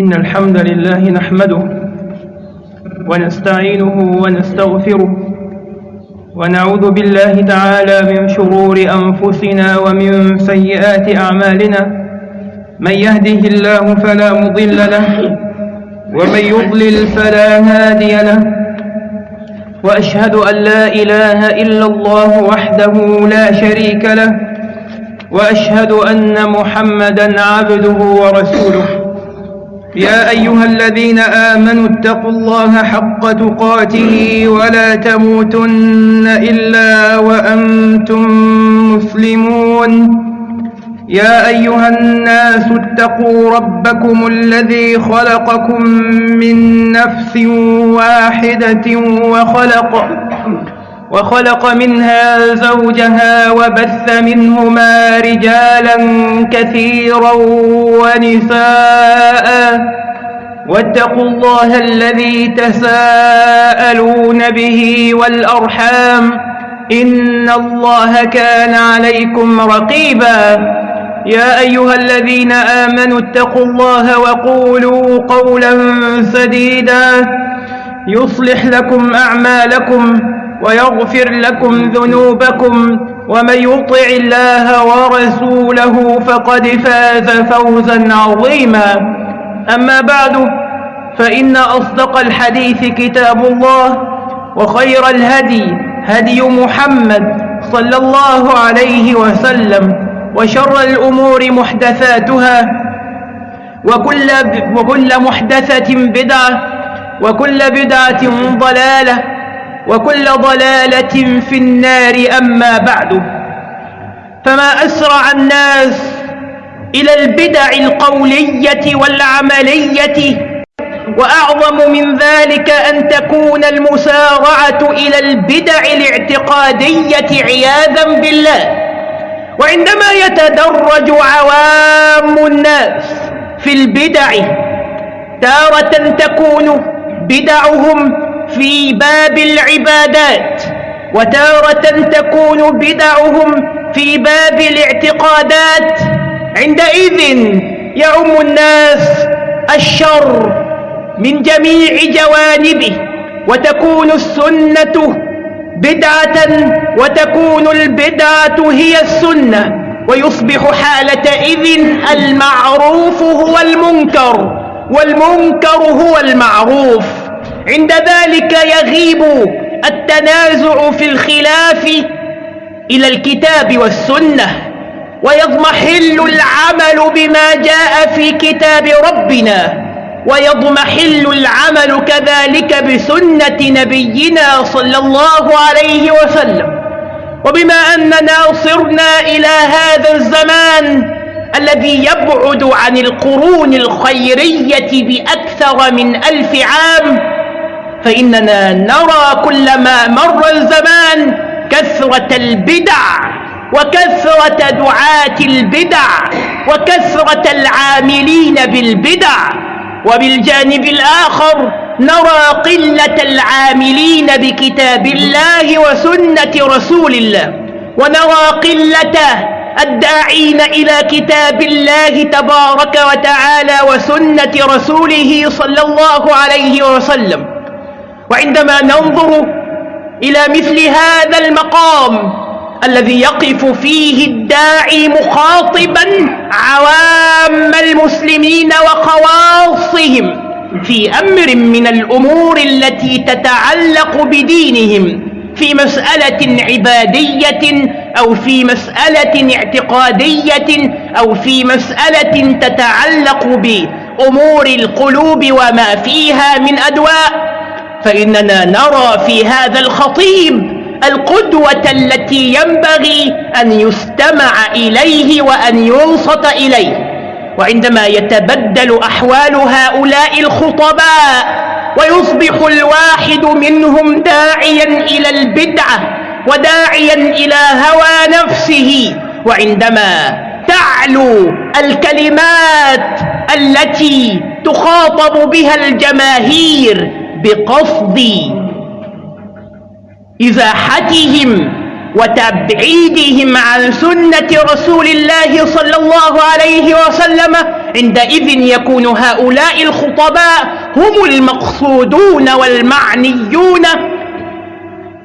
إن الحمد لله نحمده ونستعينه ونستغفره ونعوذ بالله تعالى من شرور أنفسنا ومن سيئات أعمالنا من يهده الله فلا مضل له ومن يضلل فلا هادي له وأشهد أن لا إله إلا الله وحده لا شريك له وأشهد أن محمدا عبده ورسوله يا أيها الذين آمنوا اتقوا الله حق تقاته ولا تموتن إلا وأنتم مسلمون. يا أيها الناس اتقوا ربكم الذي خلقكم من نفس واحدة وخلق وخلق منها زوجها وبث منهما رجالا كثيرا ونساء. واتقوا الله الذي تساءلون به والأرحام. إن الله كان عليكم رقيبا. يا أيها الذين آمنوا اتقوا الله وقولوا قولا سديدا. يصلح لكم أعمالكم. ويغفر لكم ذنوبكم ومن يطع الله ورسوله فقد فاز فوزا عظيما. أما بعد فإن أصدق الحديث كتاب الله وخير الهدي هدي محمد صلى الله عليه وسلم وشر الأمور محدثاتها وكل, وكل محدثة بدعة وكل بدعة ضلالة وكل ضلالة في النار أما بعد. فما أسرع الناس إلى البدع القولية والعملية وأعظم من ذلك أن تكون المسارعة إلى البدع الاعتقادية عياذا بالله. وعندما يتدرج عوام الناس في البدع تارة تكون بدعهم في باب العبادات وتارة تكون بدعهم في باب الاعتقادات. عندئذ يعم الناس الشر من جميع جوانبه وتكون السنة بدعة وتكون البدعة هي السنة. ويصبح حالتئذ المعروف هو المنكر والمنكر هو المعروف. عند ذلك يغيب التنازع في الخلاف إلى الكتاب والسنة ويضمحل العمل بما جاء في كتاب ربنا ويضمحل العمل كذلك بسنة نبينا صلى الله عليه وسلم. وبما أننا صرنا إلى هذا الزمان الذي يبعد عن القرون الخيرية بأكثر من ألف عام فإننا نرى كلما مر الزمان كثرة البدع وكثرة دعاة البدع وكثرة العاملين بالبدع. وبالجانب الآخر نرى قلة العاملين بكتاب الله وسنة رسول الله. ونرى قلة الداعين إلى كتاب الله تبارك وتعالى وسنة رسوله صلى الله عليه وسلم. وعندما ننظر إلى مثل هذا المقام الذي يقف فيه الداعي مخاطبا عوام المسلمين وخواصهم في أمر من الأمور التي تتعلق بدينهم في مسألة عبادية أو في مسألة اعتقادية أو في مسألة تتعلق بأمور القلوب وما فيها من أدواء. فإننا نرى في هذا الخطيب القدوة التي ينبغي أن يستمع إليه وأن ينصت إليه. وعندما يتبدل أحوال هؤلاء الخطباء ويصبح الواحد منهم داعيا إلى البدعة وداعيا إلى هوى نفسه. وعندما تعلو الكلمات التي تخاطب بها الجماهير بقصد إزاحتهم وتبعيدهم عن سنة رسول الله صلى الله عليه وسلم عندئذ يكون هؤلاء الخطباء هم المقصودون والمعنيون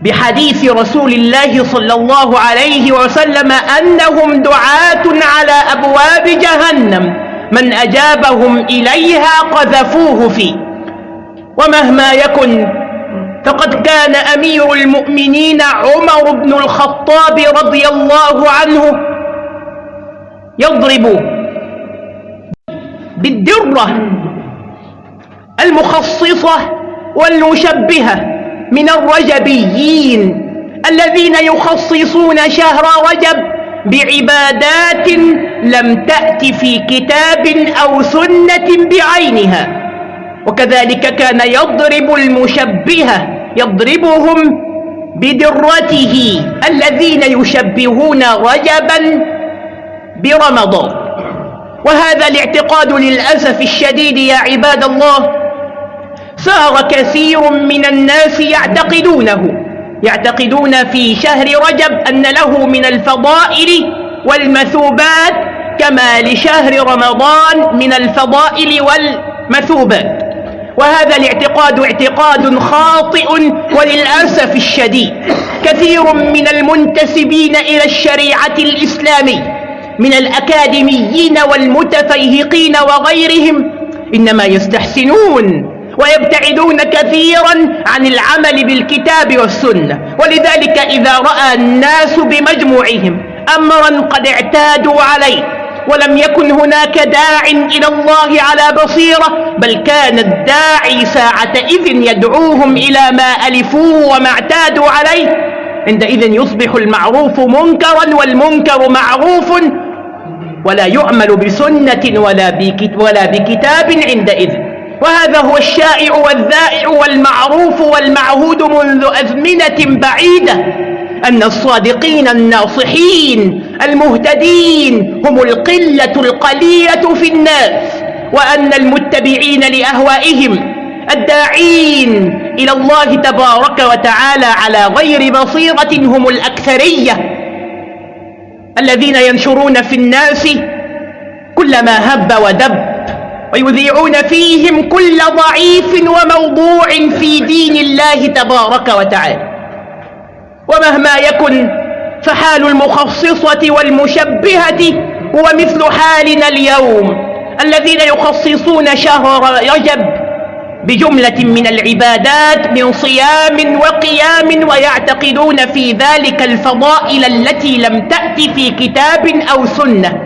بحديث رسول الله صلى الله عليه وسلم أنهم دعاة على أبواب جهنم من أجابهم إليها قذفوه فيه. ومهما يكن فقد كان أمير المؤمنين عمر بن الخطاب رضي الله عنه يضرب بالدرة المخصصة والمشبهة من الرجبيين الذين يخصصون شهر رجب بعبادات لم تأت في كتاب أو سنة بعينها. وكذلك كان يضرب المشبهة يضربهم بدرته الذين يشبهون رجبا برمضان. وهذا الاعتقاد للأسف الشديد يا عباد الله صار كثير من الناس يعتقدونه يعتقدون في شهر رجب أن له من الفضائل والمثوبات كما لشهر رمضان من الفضائل والمثوبات. وهذا الاعتقاد اعتقاد خاطئ وللأسف الشديد. كثير من المنتسبين إلى الشريعة الإسلامية من الأكاديميين والمتفيهقين وغيرهم إنما يستحسنون ويبتعدون كثيرا عن العمل بالكتاب والسنة. ولذلك إذا رأى الناس بمجموعهم أمرا قد اعتادوا عليه ولم يكن هناك داع إلى الله على بصيرة بل كان الداعي ساعتئذ يدعوهم إلى ما ألفوه وما اعتادوا عليه. عندئذ يصبح المعروف منكرا والمنكر معروف ولا يعمل بسنة ولا, ولا بكتاب عندئذ. وهذا هو الشائع والذائع والمعروف والمعهود منذ أزمنة بعيدة. أن الصادقين الناصحين المهتدين هم القلة القليلة في الناس وأن المتبعين لأهوائهم الداعين إلى الله تبارك وتعالى على غير بصيرة هم الأكثرية الذين ينشرون في الناس كل ما هب ودب ويذيعون فيهم كل ضعيف وموضوع في دين الله تبارك وتعالى. ومهما يكن فحال المخصصة والمشبهة هو مثل حالنا اليوم الذين يخصصون شهر رجب بجملة من العبادات من صيام وقيام ويعتقدون في ذلك الفضائل التي لم تأت في كتاب أو سنة.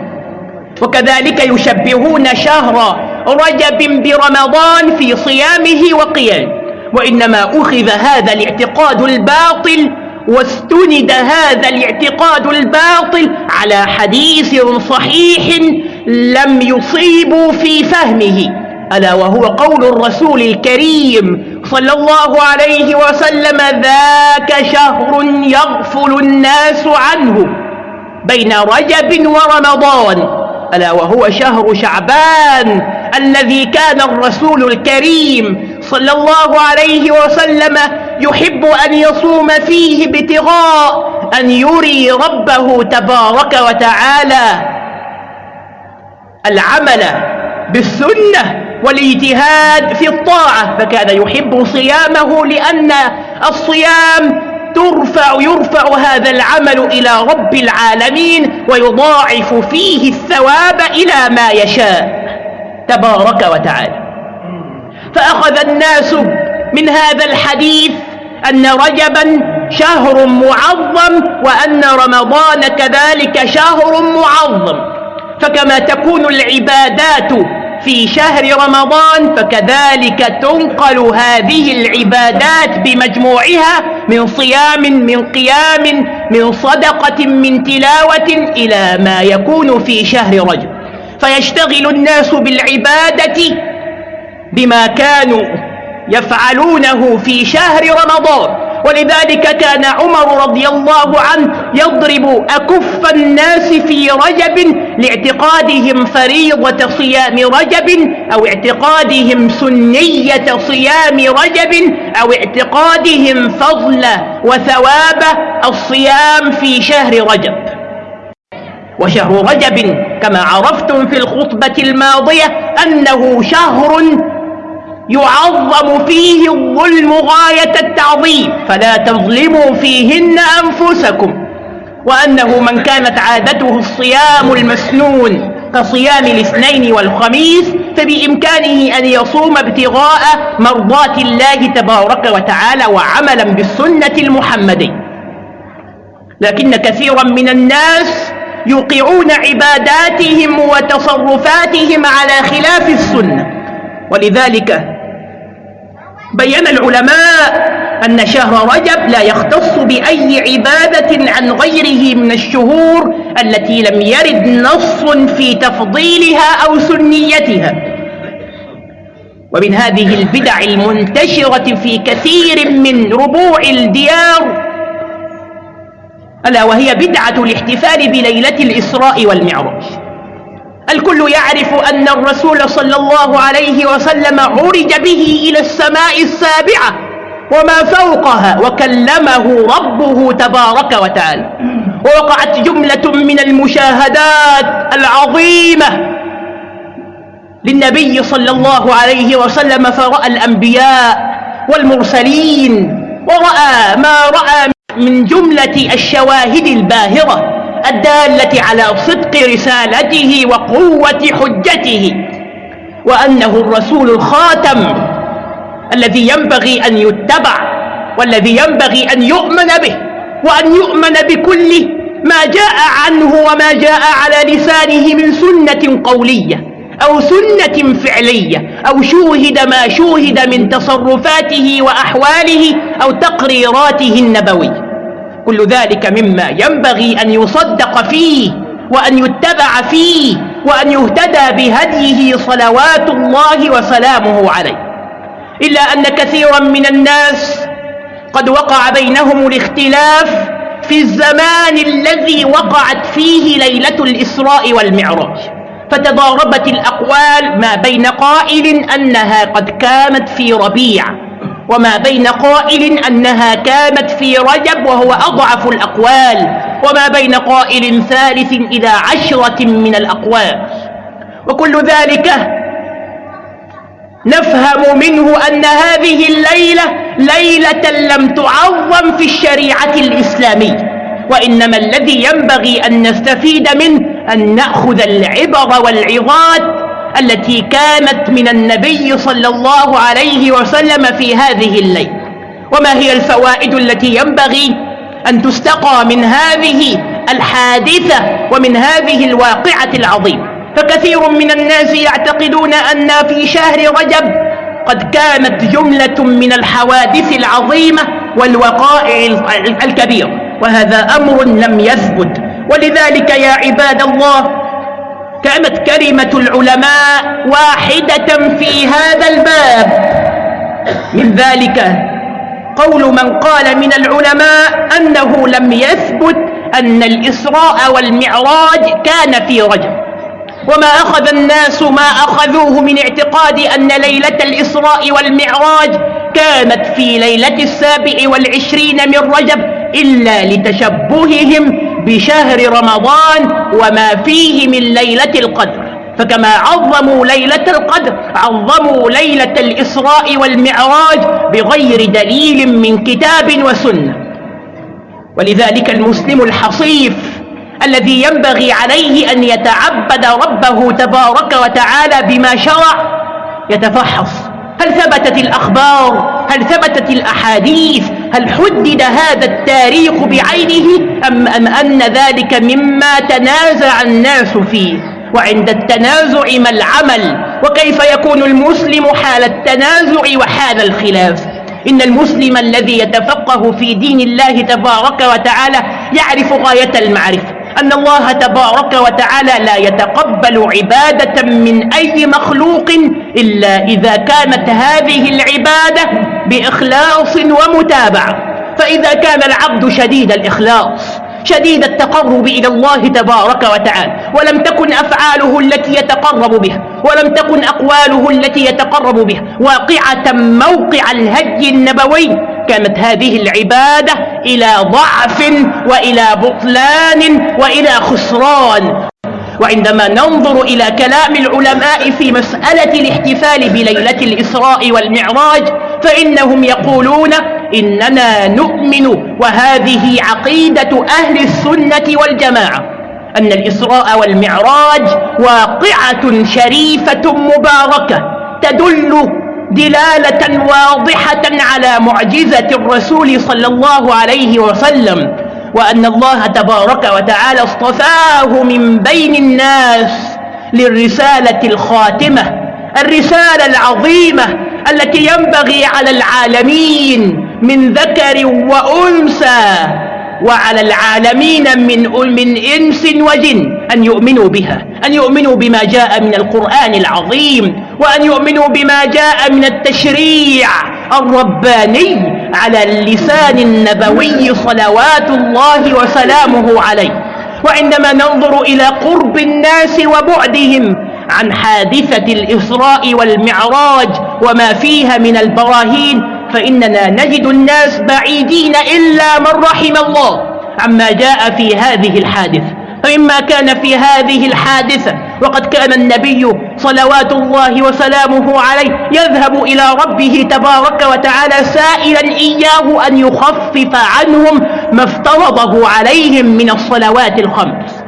وكذلك يشبهون شهر رجب برمضان في صيامه وقيامه وإنما أخذ هذا الاعتقاد الباطل واستند هذا الاعتقاد الباطل على حديث صحيح لم يصيبوا في فهمه ألا وهو قول الرسول الكريم صلى الله عليه وسلم ذاك شهر يغفل الناس عنه بين رجب ورمضان ألا وهو شهر شعبان الذي كان الرسول الكريم صلى الله عليه وسلم يحب أن يصوم فيه ابتغاء أن يري ربه تبارك وتعالى العمل بالسنة والإجتهاد في الطاعة فكان يحب صيامه لأن الصيام ترفع يرفع هذا العمل إلى رب العالمين ويضاعف فيه الثواب إلى ما يشاء تبارك وتعالى. فأخذ الناس من هذا الحديث أن رجبا شهر معظم وأن رمضان كذلك شهر معظم. فكما تكون العبادات في شهر رمضان فكذلك تنقل هذه العبادات بمجموعها من صيام من قيام من صدقة من تلاوة إلى ما يكون في شهر رجب. فيشتغل الناس بالعبادة بما كانوا يفعلونه في شهر رمضان. ولذلك كان عمر رضي الله عنه يضرب أكف الناس في رجب لاعتقادهم فريضة صيام رجب أو اعتقادهم سنية صيام رجب أو اعتقادهم فضل وثواب الصيام في شهر رجب. وشهر رجب كما عرفتم في الخطبة الماضية أنه شهر يعظم فيه الظلم غاية التعظيم. فلا تظلموا فيهن أنفسكم. وأنه من كانت عادته الصيام المسنون كصيام الاثنين والخميس فبإمكانه أن يصوم ابتغاء مرضات الله تبارك وتعالى وعملا بالسنة المحمدية لكن كثيرا من الناس يوقعون عباداتهم وتصرفاتهم على خلاف السنة. ولذلك بين العلماء أن شهر رجب لا يختص بأي عبادة عن غيره من الشهور التي لم يرد نص في تفضيلها أو سنيتها. ومن هذه البدع المنتشرة في كثير من ربوع الديار ألا وهي بدعة الاحتفال بليلة الإسراء والمعراج. الكل يعرف أن الرسول صلى الله عليه وسلم عرج به إلى السماء السابعة وما فوقها وكلمه ربه تبارك وتعالى. ووقعت جملة من المشاهدات العظيمة للنبي صلى الله عليه وسلم فرأى الأنبياء والمرسلين ورأى ما رأى من جملة الشواهد الباهرة. الدالة على صدق رسالته وقوة حجته وأنه الرسول الخاتم الذي ينبغي أن يتبع والذي ينبغي أن يؤمن به وأن يؤمن بكل ما جاء عنه وما جاء على لسانه من سنة قولية أو سنة فعلية أو شوهد ما شوهد من تصرفاته وأحواله أو تقريراته النبوية. كل ذلك مما ينبغي أن يصدق فيه وأن يتبع فيه وأن يهتدى بهديه صلوات الله وسلامه عليه. إلا أن كثيرا من الناس قد وقع بينهم الاختلاف في الزمان الذي وقعت فيه ليلة الإسراء والمعراج. فتضاربت الأقوال ما بين قائل أنها قد كانت في ربيع. وما بين قائل أنها كانت في رجب وهو أضعف الأقوال وما بين قائل ثالث إلى عشرة من الأقوال. وكل ذلك نفهم منه أن هذه الليلة ليلة لم تعظم في الشريعة الإسلامية. وإنما الذي ينبغي أن نستفيد منه أن نأخذ العبر والعظات التي كانت من النبي صلى الله عليه وسلم في هذه الليل. وما هي الفوائد التي ينبغي أن تستقى من هذه الحادثة ومن هذه الواقعة العظيمة؟ فكثير من الناس يعتقدون أن في شهر رجب قد كانت جملة من الحوادث العظيمة والوقائع الكبيرة وهذا أمر لم يثبت. ولذلك يا عباد الله كانت كلمة العلماء واحدة في هذا الباب. من ذلك قول من قال من العلماء أنه لم يثبت أن الإسراء والمعراج كان في رجب. وما أخذ الناس ما أخذوه من اعتقاد أن ليلة الإسراء والمعراج كانت في ليلة السابع والعشرين من رجب إلا لتشبههم بشهر رمضان وما فيه من ليلة القدر. فكما عظموا ليلة القدر عظموا ليلة الإسراء والمعراج بغير دليل من كتاب وسنة. ولذلك المسلم الحصيف الذي ينبغي عليه أن يتعبد ربه تبارك وتعالى بما شرع يتفحص. هل ثبتت الأخبار؟ هل ثبتت الأحاديث؟ هل حدد هذا التاريخ بعينه أم, أم أن ذلك مما تنازع الناس فيه؟ وعند التنازع ما العمل؟ وكيف يكون المسلم حال التنازع وحال الخلاف؟ إن المسلم الذي يتفقه في دين الله تبارك وتعالى يعرف غاية المعرفة. أن الله تبارك وتعالى لا يتقبل عبادة من أي مخلوق إلا إذا كانت هذه العبادة بإخلاص ومتابعة. فإذا كان العبد شديد الإخلاص شديد التقرب إلى الله تبارك وتعالى ولم تكن أفعاله التي يتقرب بها ولم تكن أقواله التي يتقرب بها واقعة موقع الهدي النبوي كانت هذه العبادة إلى ضعف وإلى بطلان وإلى خسران. وعندما ننظر إلى كلام العلماء في مسألة الاحتفال بليلة الإسراء والمعراج فإنهم يقولون إننا نؤمن وهذه عقيدة أهل السنة والجماعة أن الإسراء والمعراج واقعة شريفة مباركة تدل دلالة واضحة على معجزة الرسول صلى الله عليه وسلم وأن الله تبارك وتعالى اصطفاه من بين الناس للرسالة الخاتمة الرسالة العظيمة التي ينبغي على العالمين من ذكر وأنثى وعلى العالمين من من إنس وجن أن يؤمنوا بها أن يؤمنوا بما جاء من القرآن العظيم. وأن يؤمنوا بما جاء من التشريع الرباني على اللسان النبوي صلوات الله وسلامه عليه. وعندما ننظر إلى قرب الناس وبعدهم عن حادثة الإسراء والمعراج وما فيها من البراهين فإننا نجد الناس بعيدين إلا من رحم الله عما جاء في هذه الحادثة. فمما كان في هذه الحادثة وقد كان النبي صلوات الله وسلامه عليه يذهب إلى ربه تبارك وتعالى سائلا إياه أن يخفف عنهم ما افترضه عليهم من الصلوات الخمس.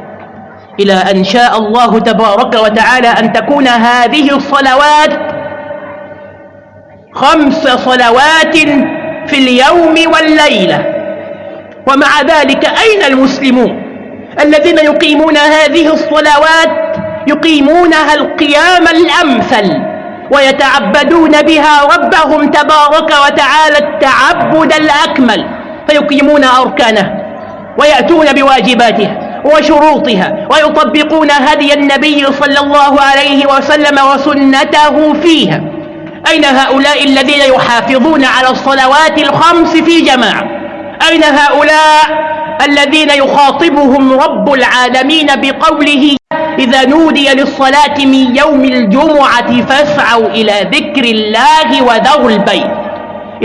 إلى أن شاء الله تبارك وتعالى أن تكون هذه الصلوات خمس صلوات في اليوم والليلة. ومع ذلك أين المسلمون؟ الذين يقيمون هذه الصلوات يقيمونها القيام الأمثل ويتعبدون بها ربهم تبارك وتعالى التعبد الأكمل فيقيمون أركانه ويأتون بواجباته وشروطها ويطبقون هدي النبي صلى الله عليه وسلم وسنته فيها. أين هؤلاء الذين يحافظون على الصلوات الخمس في جماعة؟ أين هؤلاء الذين يخاطبهم رب العالمين بقوله إذا نودي للصلاة من يوم الجمعة فاسعوا إلى ذكر الله وذروا البيت.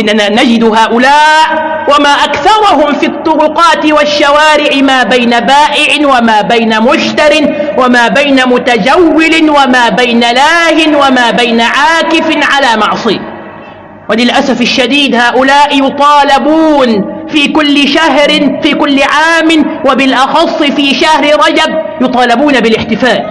إننا نجد هؤلاء وما أكثرهم في الطرقات والشوارع ما بين بائع وما بين مشتر وما بين متجول وما بين لاه وما بين عاكف على معصية. وللأسف الشديد هؤلاء يطالبون في كل شهر في كل عام وبالأخص في شهر رجب يطالبون بالاحتفال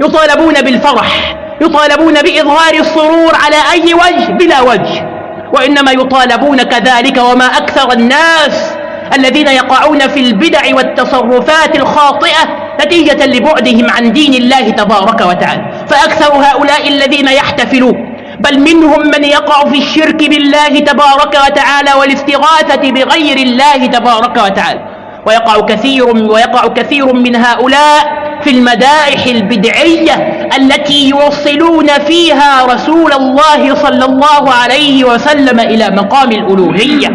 يطالبون بالفرح يطالبون بإظهار السرور على أي وجه؟ بلا وجه. وإنما يطالبون كذلك وما أكثر الناس الذين يقعون في البدع والتصرفات الخاطئة نتيجة لبعدهم عن دين الله تبارك وتعالى. فأكثر هؤلاء الذين يحتفلون بل منهم من يقع في الشرك بالله تبارك وتعالى والاستغاثة بغير الله تبارك وتعالى. ويقع كثير ويقع كثير من هؤلاء في المدائح البدعية التي يوصلون فيها رسول الله صلى الله عليه وسلم إلى مقام الألوهية.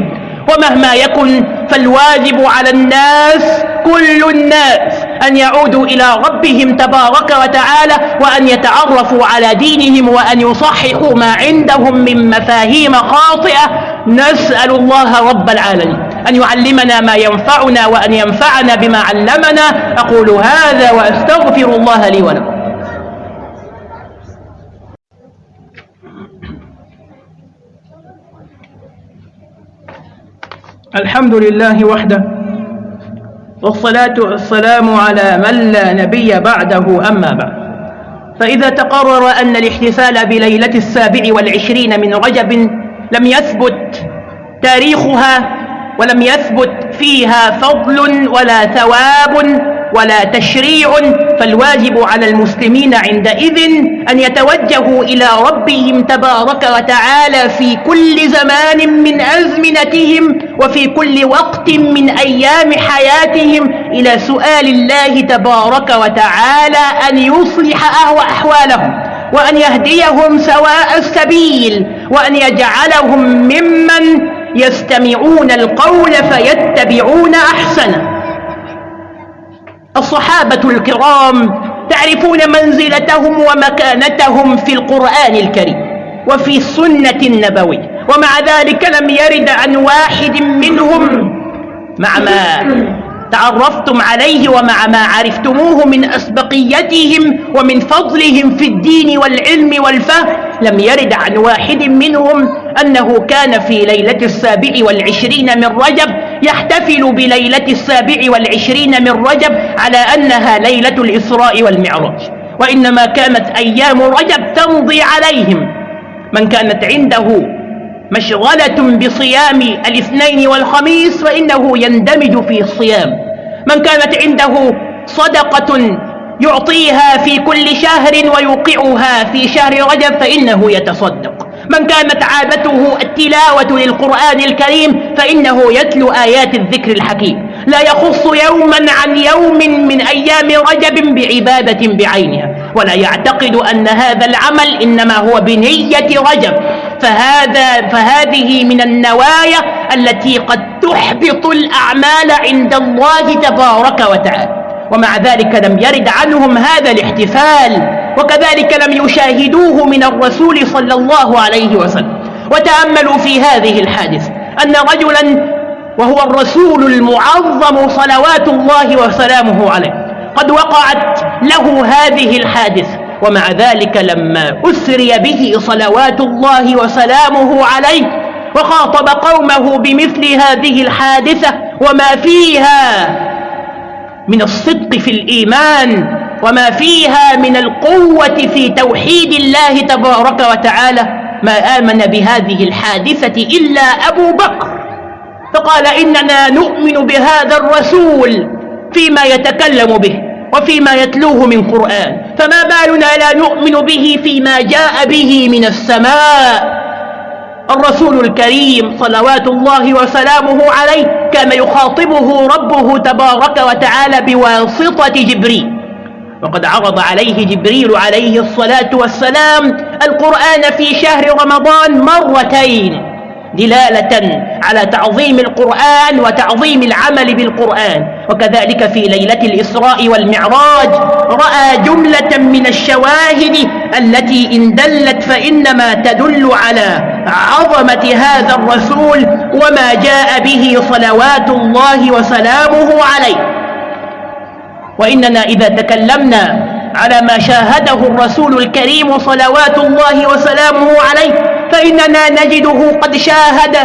ومهما يكن فالواجب على الناس كل الناس أن يعودوا إلى ربهم تبارك وتعالى وأن يتعرفوا على دينهم وأن يصححوا ما عندهم من مفاهيم خاطئة. نسأل الله رب العالمين أن يعلمنا ما ينفعنا وأن ينفعنا بما علمنا. أقول هذا وأستغفر الله لي ولكم. الحمد لله وحده والصلاة والسلام على من لا نبي بعده أما بعد. فإذا تقرر أن الاحتفال بليلة السابع والعشرين من رجب لم يثبت تاريخها ولم يثبت فيها فضل ولا ثواب ولا تشريع فالواجب على المسلمين عندئذ أن يتوجهوا إلى ربهم تبارك وتعالى في كل زمان من أزمنتهم وفي كل وقت من أيام حياتهم إلى سؤال الله تبارك وتعالى أن يصلح أحوالهم وأن يهديهم سواء السبيل وأن يجعلهم ممن يستمعون القول فيتبعون أحسنه. الصحابة الكرام تعرفون منزلتهم ومكانتهم في القرآن الكريم وفي السنة النبوية ومع ذلك لم يرد عن واحد منهم مع ما تعرفتم عليه ومع ما عرفتموه من أسبقيتهم ومن فضلهم في الدين والعلم والفهم لم يرد عن واحد منهم أنه كان في ليلة السابع والعشرين من رجب يحتفل بليلة السابع والعشرين من رجب على أنها ليلة الإسراء والمعراج. وإنما كانت أيام رجب تمضي عليهم. من كانت عنده مشغلة بصيام الاثنين والخميس فإنه يندمج في الصيام. من كانت عنده صدقة يعطيها في كل شهر ويوقعها في شهر رجب فإنه يتصدق. من كانت عادته التلاوة للقرآن الكريم فإنه يتلو آيات الذكر الحكيم. لا يخص يوما عن يوم من أيام رجب بعبادة بعينها ولا يعتقد أن هذا العمل إنما هو بنية رجب. فهذا فهذه من النوايا التي قد تحبط الأعمال عند الله تبارك وتعالى. ومع ذلك لم يرد عنهم هذا الاحتفال وكذلك لم يشاهدوه من الرسول صلى الله عليه وسلم. وتأملوا في هذه الحادثة أن رجلا وهو الرسول المعظم صلوات الله وسلامه عليه قد وقعت له هذه الحادثة. ومع ذلك لما أسري به صلوات الله وسلامه عليه وخاطب قومه بمثل هذه الحادثة وما فيها من الصدق في الإيمان وما فيها من القوة في توحيد الله تبارك وتعالى ما آمن بهذه الحادثة إلا أبو بكر. فقال إننا نؤمن بهذا الرسول فيما يتكلم به. وفيما يتلوه من قرآن. فما بالنا لا نؤمن به فيما جاء به من السماء. الرسول الكريم صلوات الله وسلامه عليه كان يخاطبه ربه تبارك وتعالى بواسطة جبريل. وقد عرض عليه جبريل عليه الصلاة والسلام القرآن في شهر رمضان مرتين. دلالة على تعظيم القرآن وتعظيم العمل بالقرآن. وكذلك في ليلة الإسراء والمعراج رأى جملة من الشواهد التي إن دلت فإنما تدل على عظمة هذا الرسول وما جاء به صلوات الله وسلامه عليه. وإننا إذا تكلمنا على ما شاهده الرسول الكريم صلوات الله وسلامه عليه فإننا نجده قد شاهد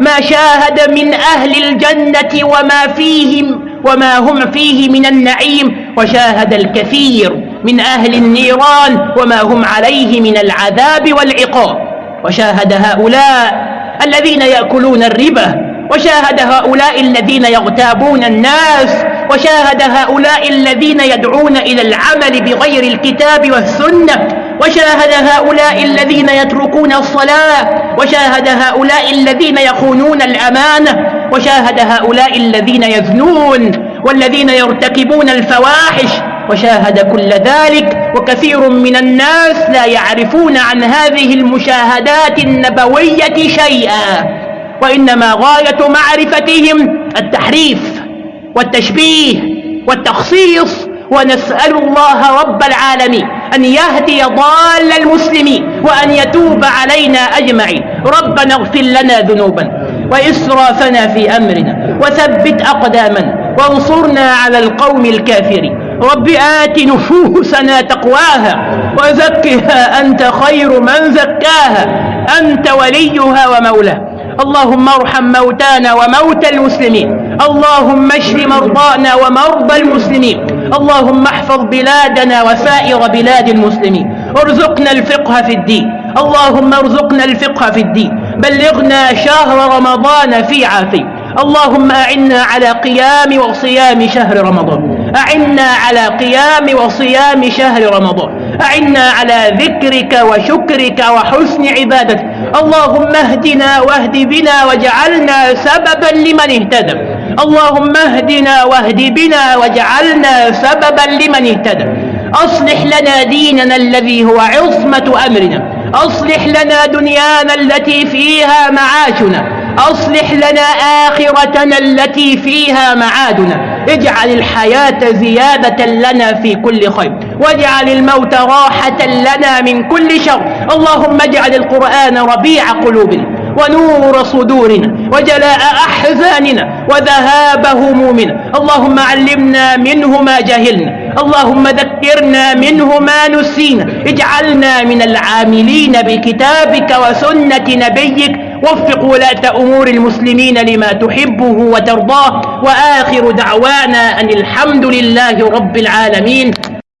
ما شاهد من أهل الجنة وما فيهم وما هم فيه من النعيم وشاهد الكثير من أهل النيران وما هم عليه من العذاب والعقاب وشاهد هؤلاء الذين يأكلون الربا وشاهد هؤلاء الذين يغتابون الناس وشاهد هؤلاء الذين يدعون إلى العمل بغير الكتاب والسنة وشاهد هؤلاء الذين يتركون الصلاة وشاهد هؤلاء الذين يخونون الأمانة وشاهد هؤلاء الذين يزنون والذين يرتكبون الفواحش وشاهد كل ذلك وكثير من الناس لا يعرفون عن هذه المشاهدات النبوية شيئا وإنما غاية معرفتهم التحريف والتشبيه والتخصيص ونسأل الله رب العالمين أن يهدي ضال المسلمين وأن يتوب علينا أجمعين. ربنا اغفر لنا ذنوبا وإسرافنا في أمرنا وثبت أقدامنا وانصرنا على القوم الكافرين. رب آت نفوسنا تقواها وزكها أنت خير من زكاها. أنت وليها ومولاها. اللهم ارحم موتانا وموتى المسلمين. اللهم اشف مرضانا ومرضى المسلمين. اللهم احفظ بلادنا وسائر بلاد المسلمين. ارزقنا الفقه في الدين. اللهم ارزقنا الفقه في الدين. بلغنا شهر رمضان في عافية اللهم أعنا على قيام وصيام شهر رمضان. أعنا على قيام وصيام شهر رمضان. أعنا على ذكرك وشكرك وحسن عبادتك. اللهم اهدنا واهد بنا واجعلنا سببا لمن اهتدى. اللهم اهدنا واهد بنا واجعلنا سببا لمن اهتدى. أصلح لنا ديننا الذي هو عصمة أمرنا. أصلح لنا دنيانا التي فيها معاشنا. أصلح لنا آخرتنا التي فيها معادنا. اجعل الحياة زيادة لنا في كل خير. واجعل الموت راحة لنا من كل شر. اللهم اجعل القرآن ربيع قلوبنا. ونور صدورنا وجلاء أحزاننا وذهاب همومنا اللهم علمنا منه ما جهلنا. اللهم ذكرنا منه ما نسينا. اجعلنا من العاملين بكتابك وسنة نبيك. وفق ولاة أمور المسلمين لما تحبه وترضاه. وآخر دعوانا أن الحمد لله رب العالمين.